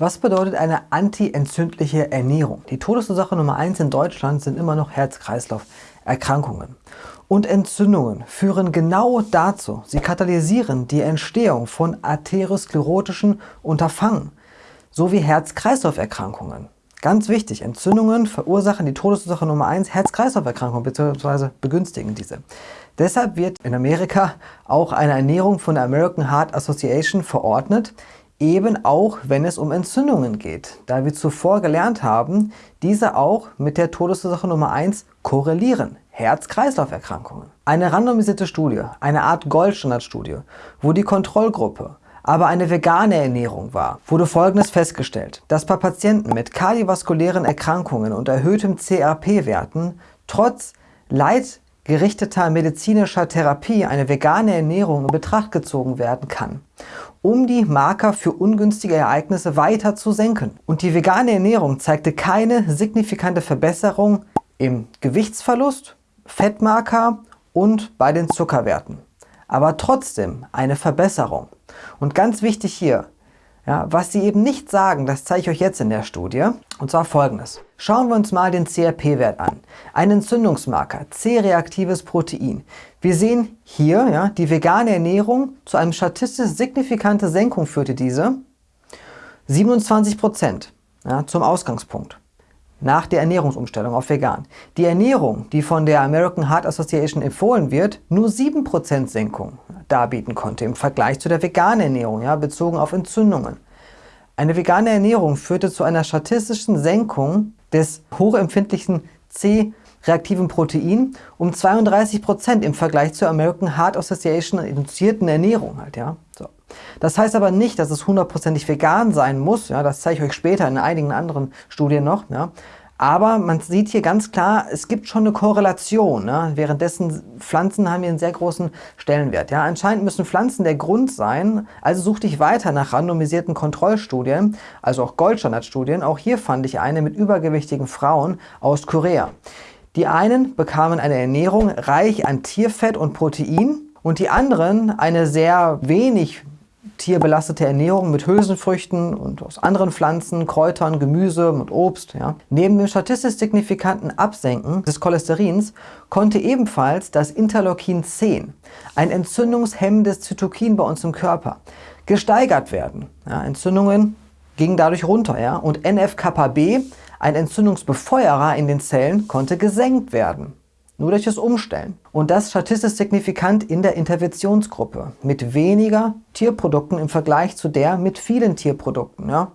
Was bedeutet eine antientzündliche Ernährung? Die Todesursache Nummer 1 in Deutschland sind immer noch Herz-Kreislauf-Erkrankungen. Und Entzündungen führen genau dazu. Sie katalysieren die Entstehung von arteriosklerotischen Unterfangen sowie Herz-Kreislauf-Erkrankungen. Ganz wichtig, Entzündungen verursachen die Todesursache Nummer 1 Herz-Kreislauf-Erkrankungen bzw. begünstigen diese. Deshalb wird in Amerika auch eine Ernährung von der American Heart Association verordnet, eben auch wenn es um Entzündungen geht, da wir zuvor gelernt haben, diese auch mit der Todesursache Nummer 1 korrelieren, Herz-Kreislauf-Erkrankungen. Eine randomisierte Studie, eine Art Goldstandardstudie, wo die Kontrollgruppe aber eine vegane Ernährung war, wurde folgendes festgestellt, dass bei Patienten mit kardiovaskulären Erkrankungen und erhöhtem CRP-Werten trotz leitgerichteter medizinischer Therapie eine vegane Ernährung in Betracht gezogen werden kann um die Marker für ungünstige Ereignisse weiter zu senken. Und die vegane Ernährung zeigte keine signifikante Verbesserung im Gewichtsverlust, Fettmarker und bei den Zuckerwerten. Aber trotzdem eine Verbesserung. Und ganz wichtig hier, ja, was sie eben nicht sagen, das zeige ich euch jetzt in der Studie. Und zwar folgendes. Schauen wir uns mal den CRP-Wert an. Ein Entzündungsmarker, C-reaktives Protein. Wir sehen hier, ja, die vegane Ernährung zu einem statistisch signifikante Senkung führte diese. 27 Prozent ja, zum Ausgangspunkt nach der Ernährungsumstellung auf vegan. Die Ernährung, die von der American Heart Association empfohlen wird, nur 7% Senkung darbieten konnte im Vergleich zu der veganen Ernährung, ja, bezogen auf Entzündungen. Eine vegane Ernährung führte zu einer statistischen Senkung des hochempfindlichen C-reaktiven Protein um 32% im Vergleich zur American Heart Association induzierten Ernährung. Halt, ja. Das heißt aber nicht, dass es hundertprozentig vegan sein muss. Ja, das zeige ich euch später in einigen anderen Studien noch. Ja. Aber man sieht hier ganz klar, es gibt schon eine Korrelation. Ne? Währenddessen Pflanzen haben hier einen sehr großen Stellenwert. Ja? Anscheinend müssen Pflanzen der Grund sein, also suchte ich weiter nach randomisierten Kontrollstudien, also auch Goldstandardstudien. Auch hier fand ich eine mit übergewichtigen Frauen aus Korea. Die einen bekamen eine Ernährung reich an Tierfett und Protein und die anderen eine sehr wenig tierbelastete Ernährung mit Hülsenfrüchten und aus anderen Pflanzen, Kräutern, Gemüse und Obst. Ja. Neben dem statistisch signifikanten Absenken des Cholesterins konnte ebenfalls das Interleukin 10, ein entzündungshemmendes Zytokin bei uns im Körper, gesteigert werden. Ja, Entzündungen gingen dadurch runter ja, und NF-kappa-B, ein Entzündungsbefeuerer in den Zellen, konnte gesenkt werden nur durch das Umstellen. Und das statistisch signifikant in der Interventionsgruppe mit weniger Tierprodukten im Vergleich zu der mit vielen Tierprodukten. Ja.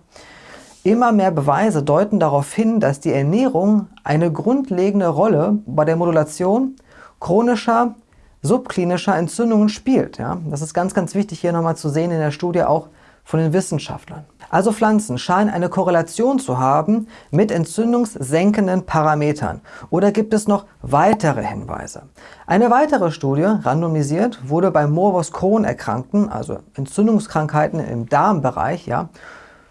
Immer mehr Beweise deuten darauf hin, dass die Ernährung eine grundlegende Rolle bei der Modulation chronischer, subklinischer Entzündungen spielt. Ja. Das ist ganz, ganz wichtig hier nochmal zu sehen in der Studie auch von den Wissenschaftlern. Also Pflanzen scheinen eine Korrelation zu haben mit entzündungssenkenden Parametern. Oder gibt es noch weitere Hinweise? Eine weitere Studie, randomisiert, wurde bei Morbus Crohn-Erkrankten, also Entzündungskrankheiten im Darmbereich, ja,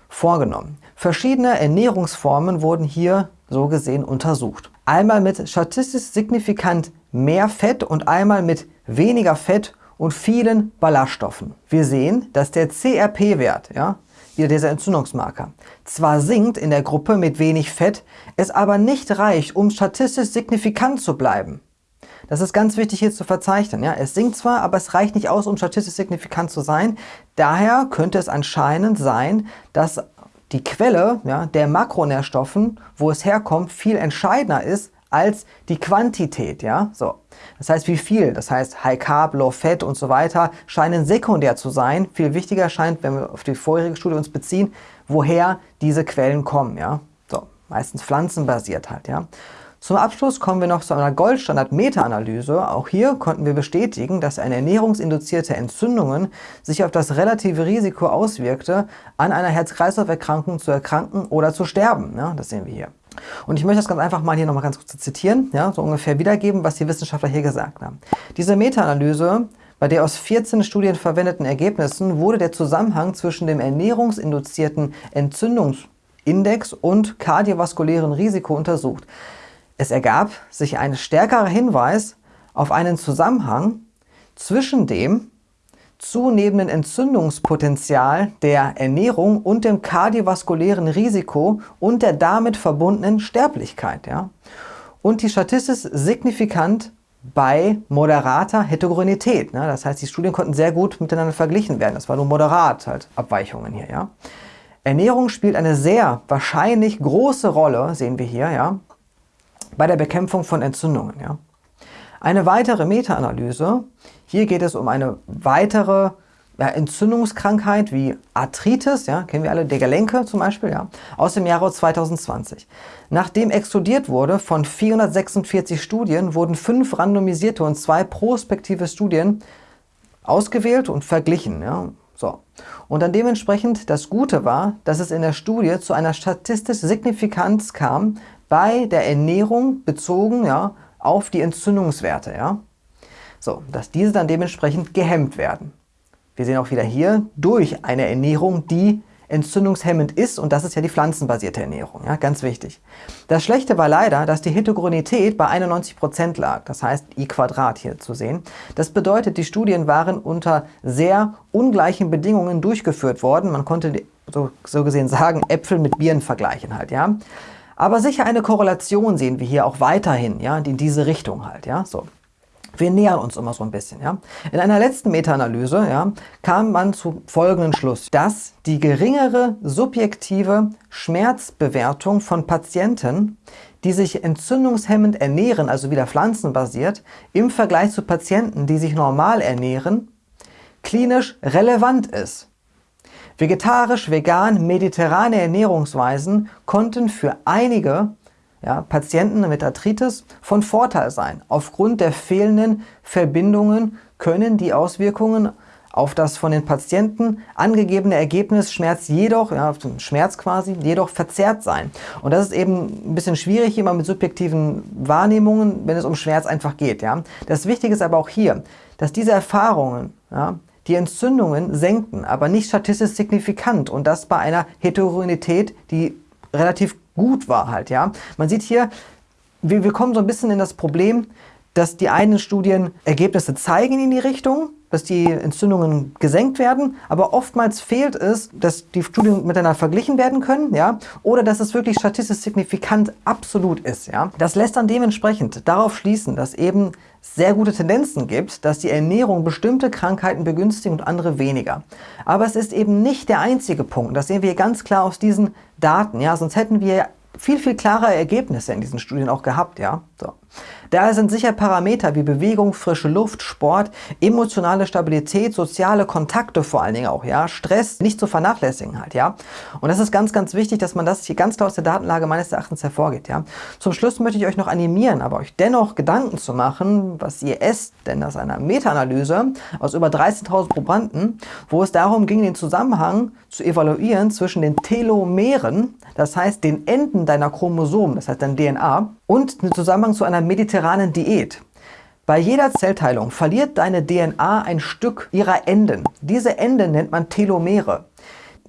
vorgenommen. Verschiedene Ernährungsformen wurden hier so gesehen untersucht. Einmal mit statistisch signifikant mehr Fett und einmal mit weniger Fett und vielen Ballaststoffen. Wir sehen, dass der CRP-Wert, ja, wieder dieser Entzündungsmarker, zwar sinkt in der Gruppe mit wenig Fett, es aber nicht reicht, um statistisch signifikant zu bleiben. Das ist ganz wichtig hier zu verzeichnen. Ja? Es sinkt zwar, aber es reicht nicht aus, um statistisch signifikant zu sein. Daher könnte es anscheinend sein, dass die Quelle ja, der Makronährstoffen, wo es herkommt, viel entscheidender ist als die Quantität. Ja? So. Das heißt, wie viel, das heißt High Carb, Low Fat und so weiter, scheinen sekundär zu sein. Viel wichtiger scheint, wenn wir auf die vorherige Studie uns beziehen, woher diese Quellen kommen. Ja? So. Meistens pflanzenbasiert halt. Ja? Zum Abschluss kommen wir noch zu einer Goldstandard-Meta-Analyse. Auch hier konnten wir bestätigen, dass eine ernährungsinduzierte Entzündung sich auf das relative Risiko auswirkte, an einer Herz-Kreislauf-Erkrankung zu erkranken oder zu sterben. Ja, das sehen wir hier. Und ich möchte das ganz einfach mal hier nochmal ganz kurz zitieren, ja, so ungefähr wiedergeben, was die Wissenschaftler hier gesagt haben. Diese Meta-Analyse bei der aus 14 Studien verwendeten Ergebnissen wurde der Zusammenhang zwischen dem ernährungsinduzierten Entzündungsindex und kardiovaskulären Risiko untersucht. Es ergab sich ein stärkerer Hinweis auf einen Zusammenhang zwischen dem zunehmenden Entzündungspotenzial der Ernährung und dem kardiovaskulären Risiko und der damit verbundenen Sterblichkeit. Ja? Und die statistisch signifikant bei moderater Heterogenität. Ne? Das heißt, die Studien konnten sehr gut miteinander verglichen werden. Das war nur moderat halt Abweichungen hier. Ja? Ernährung spielt eine sehr wahrscheinlich große Rolle, sehen wir hier, ja, bei der Bekämpfung von Entzündungen. Ja? Eine weitere Meta-Analyse, hier geht es um eine weitere ja, Entzündungskrankheit wie Arthritis, ja, kennen wir alle, der Gelenke zum Beispiel, ja, aus dem Jahre 2020. Nachdem exkludiert wurde von 446 Studien, wurden fünf randomisierte und zwei prospektive Studien ausgewählt und verglichen. Ja. So. Und dann dementsprechend das Gute war, dass es in der Studie zu einer statistischen Signifikanz kam bei der Ernährung bezogen ja, auf die Entzündungswerte. Ja. So, dass diese dann dementsprechend gehemmt werden. Wir sehen auch wieder hier durch eine Ernährung, die entzündungshemmend ist und das ist ja die pflanzenbasierte Ernährung, ja, ganz wichtig. Das Schlechte war leider, dass die Heterogenität bei 91% lag, das heißt I Quadrat hier zu sehen. Das bedeutet, die Studien waren unter sehr ungleichen Bedingungen durchgeführt worden. Man konnte so, so gesehen sagen, Äpfel mit Bieren vergleichen halt, ja. Aber sicher eine Korrelation sehen wir hier auch weiterhin, ja, in diese Richtung halt, ja, so. Wir nähern uns immer so ein bisschen. Ja? In einer letzten Meta-Analyse ja, kam man zu folgenden Schluss, dass die geringere subjektive Schmerzbewertung von Patienten, die sich entzündungshemmend ernähren, also wieder pflanzenbasiert, im Vergleich zu Patienten, die sich normal ernähren, klinisch relevant ist. Vegetarisch, vegan, mediterrane Ernährungsweisen konnten für einige ja, Patienten mit Arthritis von Vorteil sein. Aufgrund der fehlenden Verbindungen können die Auswirkungen auf das von den Patienten angegebene Ergebnis Schmerz jedoch, ja, Schmerz quasi, jedoch verzerrt sein. Und das ist eben ein bisschen schwierig immer mit subjektiven Wahrnehmungen, wenn es um Schmerz einfach geht. Ja. Das Wichtige ist aber auch hier, dass diese Erfahrungen ja, die Entzündungen senken, aber nicht statistisch signifikant und das bei einer Heterogenität, die relativ gut war halt, ja. Man sieht hier, wir, wir kommen so ein bisschen in das Problem, dass die einen Studien Ergebnisse zeigen in die Richtung, dass die Entzündungen gesenkt werden, aber oftmals fehlt es, dass die Studien miteinander verglichen werden können, ja, oder dass es wirklich statistisch signifikant absolut ist, ja. Das lässt dann dementsprechend darauf schließen, dass eben sehr gute Tendenzen gibt, dass die Ernährung bestimmte Krankheiten begünstigt und andere weniger. Aber es ist eben nicht der einzige Punkt. Das sehen wir ganz klar aus diesen Daten. Ja, sonst hätten wir viel, viel klarere Ergebnisse in diesen Studien auch gehabt. Ja, so. Daher sind sicher Parameter wie Bewegung, frische Luft, Sport, emotionale Stabilität, soziale Kontakte vor allen Dingen auch, ja, Stress nicht zu vernachlässigen halt, ja. Und das ist ganz, ganz wichtig, dass man das hier ganz klar aus der Datenlage meines Erachtens hervorgeht, ja. Zum Schluss möchte ich euch noch animieren, aber euch dennoch Gedanken zu machen, was ihr esst, denn das ist eine Meta-Analyse aus über 13.000 Probanden, wo es darum ging, den Zusammenhang zu evaluieren zwischen den Telomeren, das heißt den Enden deiner Chromosomen, das heißt dein DNA, und den Zusammenhang zu einer mediterranen Diät. Bei jeder Zellteilung verliert deine DNA ein Stück ihrer Enden. Diese Enden nennt man Telomere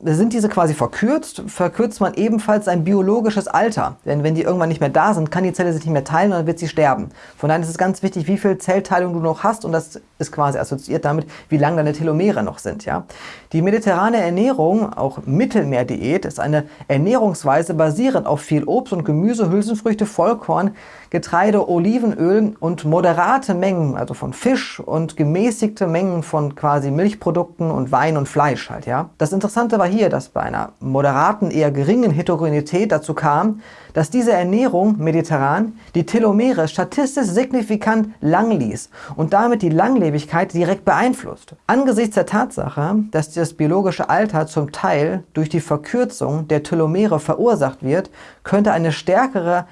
sind diese quasi verkürzt, verkürzt man ebenfalls sein biologisches Alter. Denn wenn die irgendwann nicht mehr da sind, kann die Zelle sich nicht mehr teilen und dann wird sie sterben. Von daher ist es ganz wichtig, wie viel Zellteilung du noch hast und das ist quasi assoziiert damit, wie lang deine Telomere noch sind. Ja? Die mediterrane Ernährung, auch Mittelmeerdiät, ist eine Ernährungsweise basierend auf viel Obst und Gemüse, Hülsenfrüchte, Vollkorn, Getreide, Olivenöl und moderate Mengen, also von Fisch und gemäßigte Mengen von quasi Milchprodukten und Wein und Fleisch halt. Ja? Das Interessante war hier, dass bei einer moderaten, eher geringen Heterogenität dazu kam, dass diese Ernährung mediterran die Telomere statistisch signifikant lang ließ und damit die Langlebigkeit direkt beeinflusst. Angesichts der Tatsache, dass das biologische Alter zum Teil durch die Verkürzung der Telomere verursacht wird, könnte eine stärkere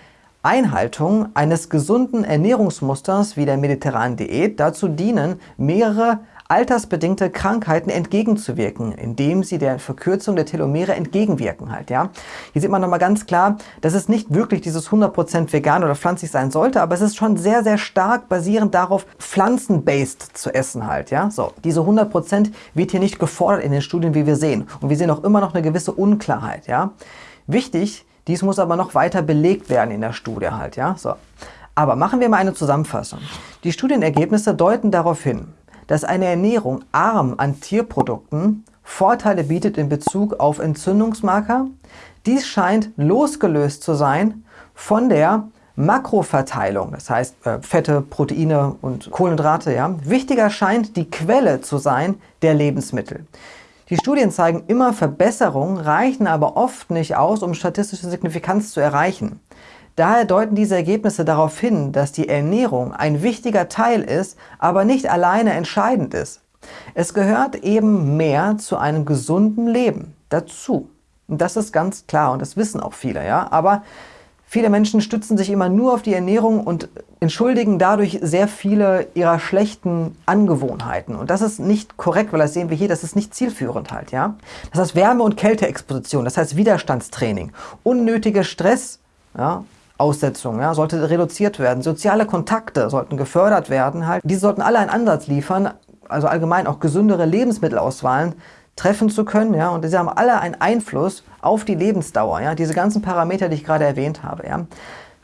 Einhaltung eines gesunden Ernährungsmusters wie der mediterranen Diät dazu dienen, mehrere altersbedingte Krankheiten entgegenzuwirken, indem sie der Verkürzung der Telomere entgegenwirken halt, ja. Hier sieht man nochmal ganz klar, dass es nicht wirklich dieses 100% vegan oder pflanzlich sein sollte, aber es ist schon sehr, sehr stark basierend darauf, pflanzenbased zu essen halt, ja. So, diese 100% wird hier nicht gefordert in den Studien, wie wir sehen. Und wir sehen auch immer noch eine gewisse Unklarheit, ja. Wichtig, dies muss aber noch weiter belegt werden in der Studie halt, ja. So. Aber machen wir mal eine Zusammenfassung. Die Studienergebnisse deuten darauf hin, dass eine Ernährung arm an Tierprodukten Vorteile bietet in Bezug auf Entzündungsmarker. Dies scheint losgelöst zu sein von der Makroverteilung, das heißt äh, Fette, Proteine und Kohlenhydrate. Ja. Wichtiger scheint die Quelle zu sein der Lebensmittel. Die Studien zeigen immer Verbesserungen, reichen aber oft nicht aus, um statistische Signifikanz zu erreichen. Daher deuten diese Ergebnisse darauf hin, dass die Ernährung ein wichtiger Teil ist, aber nicht alleine entscheidend ist. Es gehört eben mehr zu einem gesunden Leben dazu. Und das ist ganz klar und das wissen auch viele. Ja? Aber viele Menschen stützen sich immer nur auf die Ernährung und entschuldigen dadurch sehr viele ihrer schlechten Angewohnheiten. Und das ist nicht korrekt, weil das sehen wir hier, das ist nicht zielführend halt. Ja? Das heißt Wärme- und Kälteexposition, das heißt Widerstandstraining, unnötige Stress, ja, Aussetzung ja, sollte reduziert werden. Soziale Kontakte sollten gefördert werden. Halt. Diese sollten alle einen Ansatz liefern, also allgemein auch gesündere Lebensmittelauswahlen treffen zu können. Ja, und sie haben alle einen Einfluss auf die Lebensdauer. Ja, diese ganzen Parameter, die ich gerade erwähnt habe. Ja.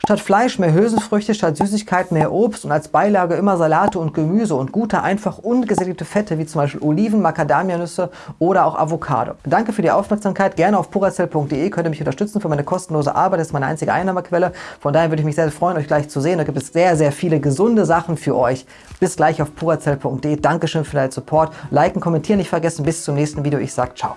Statt Fleisch mehr Hülsenfrüchte, statt Süßigkeiten mehr Obst und als Beilage immer Salate und Gemüse und gute, einfach ungesättigte Fette wie zum Beispiel Oliven, Macadamianüsse oder auch Avocado. Danke für die Aufmerksamkeit. Gerne auf puracell.de könnt ihr mich unterstützen für meine kostenlose Arbeit. Das ist meine einzige Einnahmequelle. Von daher würde ich mich sehr freuen, euch gleich zu sehen. Da gibt es sehr, sehr viele gesunde Sachen für euch. Bis gleich auf puracell.de. Dankeschön für deinen Support. Liken, kommentieren nicht vergessen. Bis zum nächsten Video. Ich sage ciao.